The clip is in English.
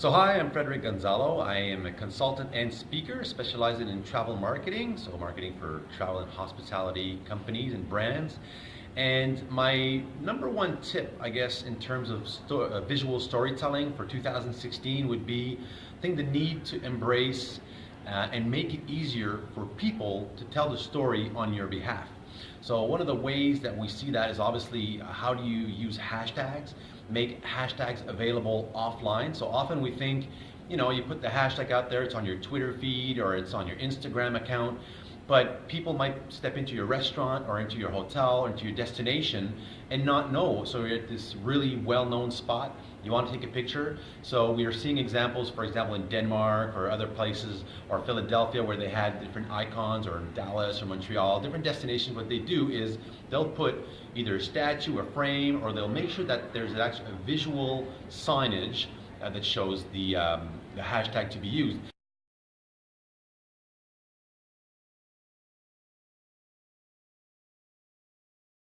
So hi, I'm Frederic Gonzalo. I am a consultant and speaker specializing in travel marketing, so marketing for travel and hospitality companies and brands. And my number one tip, I guess, in terms of sto uh, visual storytelling for 2016 would be, I think the need to embrace uh, and make it easier for people to tell the story on your behalf. So one of the ways that we see that is obviously uh, how do you use hashtags, make hashtags available offline. So often we think, you know, you put the hashtag out there, it's on your Twitter feed or it's on your Instagram account, but people might step into your restaurant or into your hotel or into your destination and not know. So you're at this really well-known spot, you want to take a picture. So we are seeing examples, for example, in Denmark or other places, or Philadelphia where they had different icons, or in Dallas or Montreal, different destinations, what they do is they'll put either a statue, a frame, or they'll make sure that there's actually a visual signage uh, that shows the, um, the hashtag to be used.